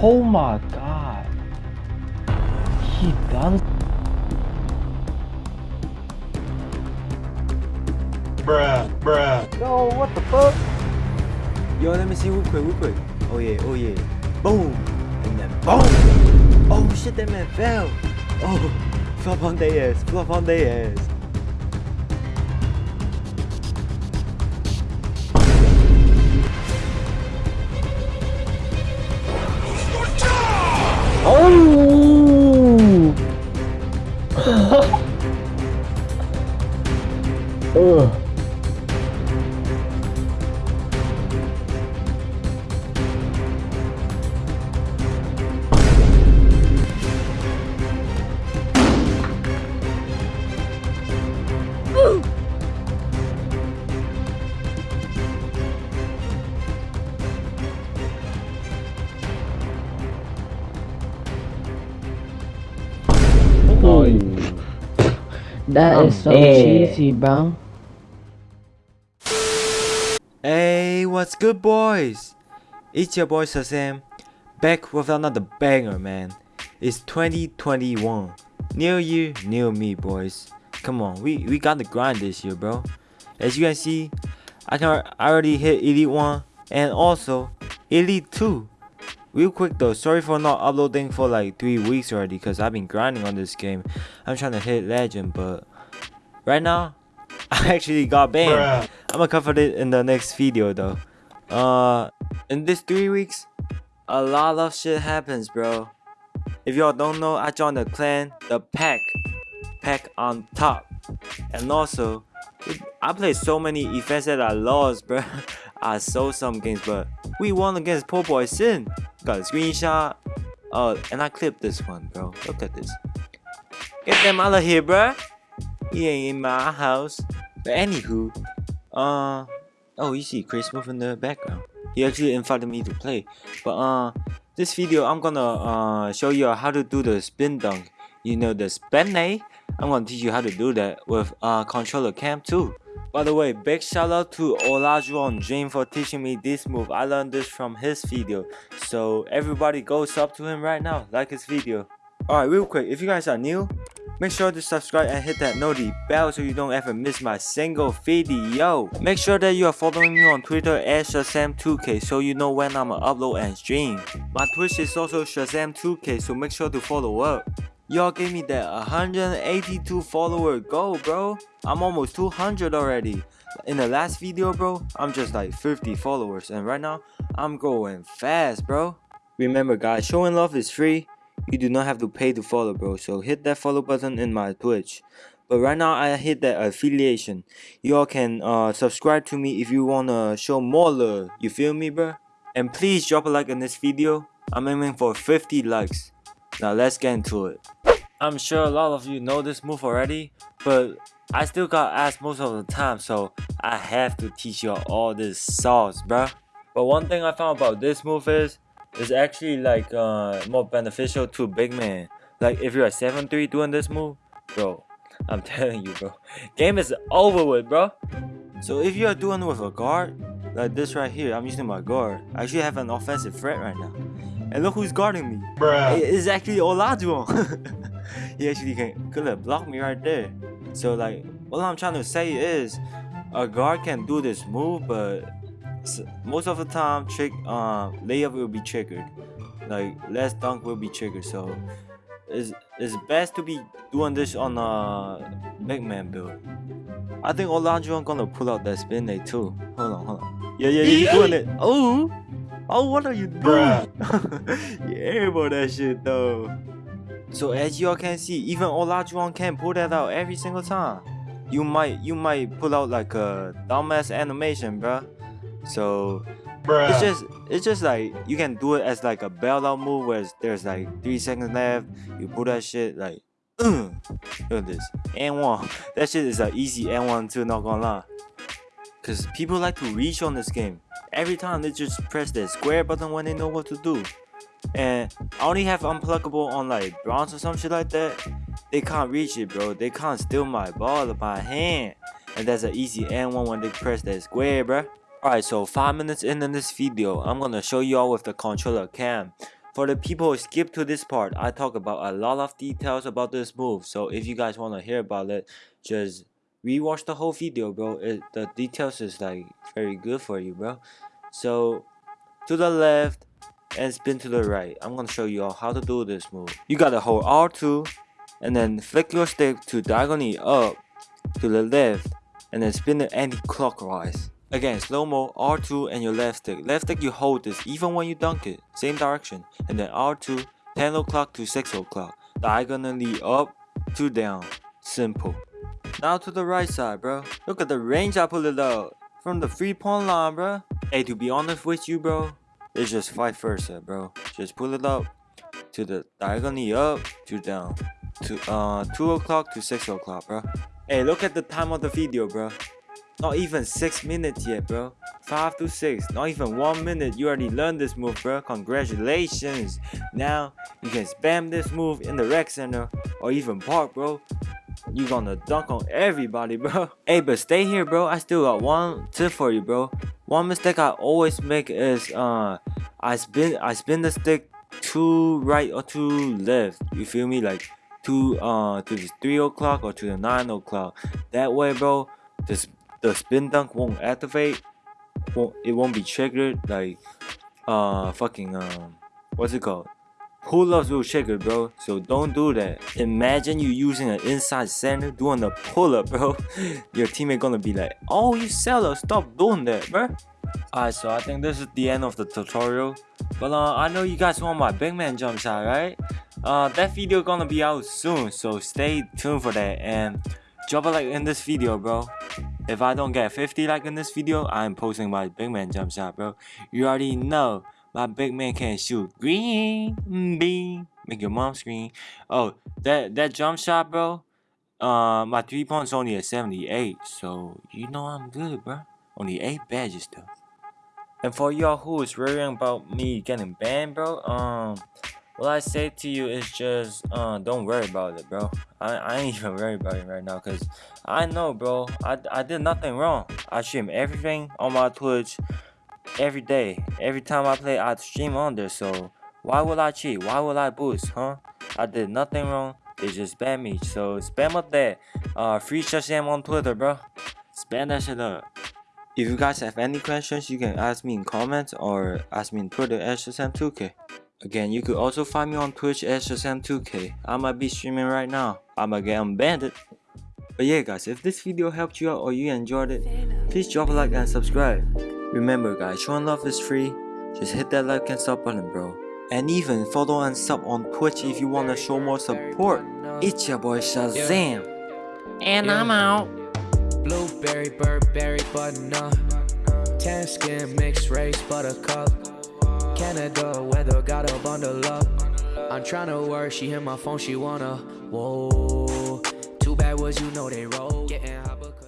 Oh my god. He done. Bruh, bruh. Yo, what the fuck? Yo, let me see real quick, real quick. Oh yeah, oh yeah. Boom! And then boom! Oh shit, that man fell! Oh, flop on their ass, flop on their ass. That is so dead. cheesy, bro. Hey, what's good, boys? It's your boy Shazam, back with another banger, man. It's 2021. New year, new me, boys. Come on, we, we got the grind this year, bro. As you can see, I can I already hit Elite 1 and also Elite 2. Real quick though, sorry for not uploading for like 3 weeks already because I've been grinding on this game. I'm trying to hit Legend, but right now, I actually got banned. I'm gonna cover it in the next video though. Uh, in this three weeks, a lot of shit happens, bro. If y'all don't know, I joined the clan, the Pack, Pack on top, and also, I played so many events that I lost, bro. I sold some games, but we won against Poor Boy Sin. A screenshot. Oh, and I clipped this one, bro. Look at this. Get them out of here, bro. He ain't in my house. But anywho, uh, oh, you see Chris Smoove in the background. He actually invited me to play. But uh, this video I'm gonna uh show you how to do the spin dunk. You know the spin A. I'm gonna teach you how to do that with uh controller cam too. By the way, big shout out to Olajuwon Dream for teaching me this move. I learned this from his video. So everybody go sub to him right now. Like his video. Alright, real quick, if you guys are new, Make sure to subscribe and hit that noti bell so you don't ever miss my single video. Make sure that you are following me on Twitter at Shazam2k so you know when I'ma upload and stream. My Twitch is also Shazam2k so make sure to follow up. Y'all gave me that 182 follower goal bro. I'm almost 200 already. In the last video bro, I'm just like 50 followers. And right now, I'm going fast bro. Remember guys, showing love is free. You do not have to pay to follow bro. So hit that follow button in my twitch. But right now i hit that affiliation. You all can uh subscribe to me if you wanna show more love. You feel me bro? And please drop a like on this video. I'm aiming for 50 likes now let's get into it i'm sure a lot of you know this move already but i still got asked most of the time so i have to teach you all this sauce bruh but one thing i found about this move is it's actually like uh, more beneficial to big man. Like if you're a 7-3 doing this move, bro, I'm telling you, bro, game is over with, bro. So if you're doing it with a guard, like this right here, I'm using my guard. I actually have an offensive threat right now. And look who's guarding me. Bruh. It's actually Olajuwon. he actually can could have blocked me right there. So like, what I'm trying to say is, a guard can do this move, but most of the time trick um layup will be triggered like less dunk will be triggered so it's, it's best to be doing this on a big man build i think Olajuwon gonna pull out that spin day too hold on hold on yeah yeah yeah you doing it oh oh what are you doing yeah about that shit though so as y'all can see even Olajuwon can pull that out every single time you might you might pull out like a dumbass animation bruh so Bruh. it's just it's just like you can do it as like a bailout move where there's like three seconds left. You pull that shit like look at this. And one. That shit is an easy and one too, not gonna lie. Cause people like to reach on this game. Every time they just press the square button when they know what to do. And I only have unpluckable on like bronze or some shit like that. They can't reach it, bro. They can't steal my ball of my hand. And that's an easy N1 when they press that square, bruh. Alright, so 5 minutes in in this video, I'm gonna show y'all with the controller cam. For the people who skip to this part, I talk about a lot of details about this move. So if you guys want to hear about it, just rewatch the whole video, bro. It, the details is like very good for you, bro. So to the left and spin to the right. I'm gonna show you all how to do this move. You gotta hold R2 and then flick your stick to diagonally up to the left and then spin it anti-clockwise. Again, slow-mo, R2 and your left stick. Left stick you hold this even when you dunk it, same direction. And then R2, 10 o'clock to 6 o'clock. Diagonally up to down. Simple. Now to the right side, bro. Look at the range I pulled it out. From the free point line, bro. Hey, to be honest with you, bro, it's just vice versa, bro. Just pull it up to the diagonally up to down. To uh 2 o'clock to 6 o'clock, bro. Hey, look at the time of the video, bro. Not even 6 minutes yet, bro. 5 to 6, not even 1 minute. You already learned this move, bro. Congratulations. Now, you can spam this move in the rec center or even park, bro. You gonna dunk on everybody, bro. Hey, but stay here, bro. I still got one tip for you, bro. One mistake I always make is uh, I spin I spin the stick to right or to left. You feel me? Like to uh to the three o'clock or to the nine o'clock. That way, bro, this the spin dunk won't activate. Won't it won't be triggered like uh fucking um what's it called? Pull-ups will shaker, bro. So don't do that. Imagine you using an inside center doing a pull-up, bro. Your teammate gonna be like, "Oh, you seller, stop doing that, bro." Alright, so I think this is the end of the tutorial. But uh, I know you guys want my big man jump shot, right? Uh, that video gonna be out soon, so stay tuned for that and drop a like in this video, bro. If I don't get 50 like in this video, I'm posting my big man jump shot, bro. You already know my big man can shoot green bean. Make your mom scream. Oh, that that jump shot, bro. Uh, my three points only at 78, so you know I'm good, bro. Only eight badges though. And for y'all who is worrying about me getting banned, bro, um, what I say to you is just, uh, don't worry about it, bro. I, I ain't even worried about it right now, cause I know, bro. I, I did nothing wrong. I stream everything on my Twitch every day. Every time I play, I stream on there. So why would I cheat? Why would I boost, huh? I did nothing wrong. They just banned me. So spam up that. Uh, free Shazam on Twitter, bro. Spam that shit up. If you guys have any questions, you can ask me in comments or ask me on Twitter at Shazam2k. Again, you could also find me on Twitch at Shazam2k. I might be streaming right now. I might get unbanned. But yeah guys, if this video helped you out or you enjoyed it, please drop a like and subscribe. Remember guys, showing love is free. Just hit that like and sub button bro. And even follow and sub on Twitch if you wanna show more support. It's your boy Shazam. And I'm out. Blueberry, Burberry, butternup. Tan skin, mixed race, buttercup. Canada weather, got a bundle up. I'm tryna work, she hit my phone, she wanna. Whoa. Too bad was you know they roll. Getting hot because.